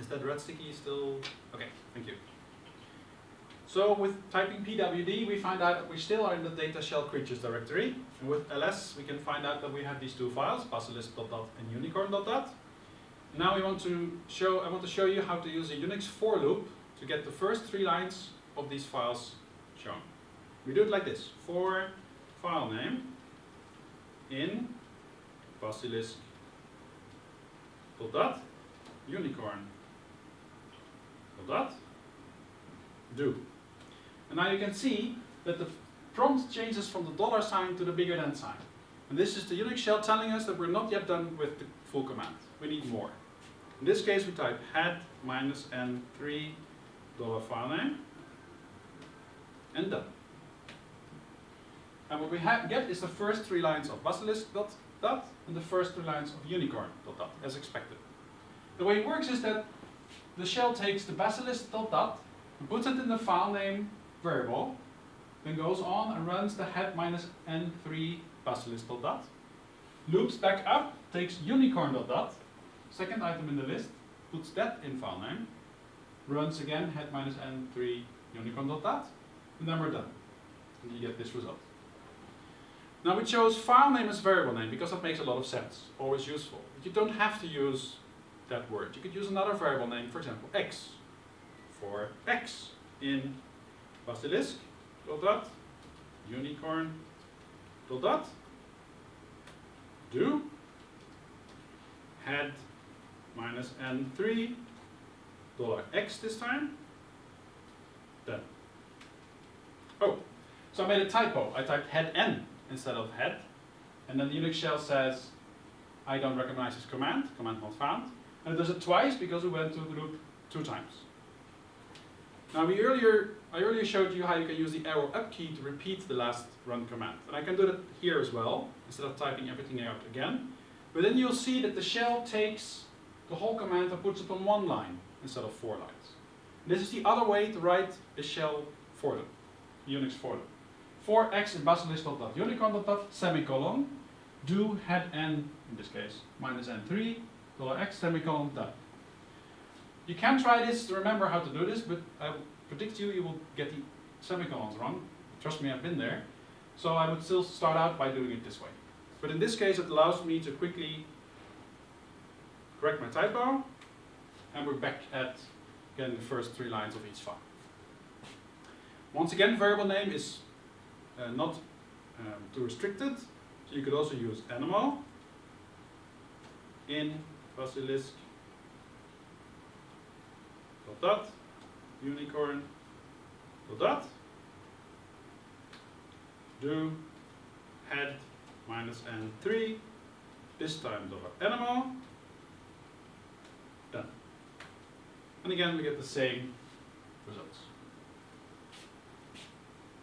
Is that red sticky still? Okay, thank you. So with typing pwd, we find out that we still are in the data shell creatures directory. And with ls, we can find out that we have these two files, basilisk.dat and unicorn.dat. Now we want to show, I want to show you how to use a Unix for loop to get the first three lines of these files shown. We do it like this, for file name in basilisk.dat unicorn.dat do. And now you can see that the prompt changes from the dollar sign to the bigger than sign. And this is the Unix shell telling us that we're not yet done with the full command. We need more. In this case we type head minus n3 dollar file name and done. And what we get is the first three lines of basilisk dot dat and the first three lines of unicorn dot dat as expected. The way it works is that the shell takes the basilisk dot and puts it in the file name variable, then goes on and runs the head minus n3 basilisk dot dat, loops back up, takes unicorn dot dat, second item in the list, puts that in file name, runs again head minus n3 unicorn dot dat, and then we're done. And you get this result. Now we chose file name as variable name because that makes a lot of sense, always useful. But you don't have to use that word. You could use another variable name, for example, x, for x in basilisk, dot, dat, unicorn, dot, dat, do, head minus n3, dollar x this time, done. Oh, so I made a typo. I typed head n instead of head, and then the Unix shell says, I don't recognize this command, command not found, and it does it twice because we went through the loop two times. Now we earlier, I earlier showed you how you can use the arrow up key to repeat the last run command. And I can do that here as well, instead of typing everything out again. But then you'll see that the shell takes the whole command and puts it on one line instead of four lines. This is the other way to write a shell for them, Unix for them. For x in basilisk.dat unicorn.dat semicolon do head n, in this case, minus n3, dollar x semicolon done. You can try this to remember how to do this, but I predict you, you will get the semicolons wrong. Trust me, I've been there. So I would still start out by doing it this way. But in this case, it allows me to quickly correct my typo, and we're back at getting the first three lines of each file. Once again, variable name is uh, not um, too restricted, so you could also use animal in basilisk. Dot dat, unicorn. Dot dat, do head. Minus n3 this time dollar animal. Done. And again we get the same results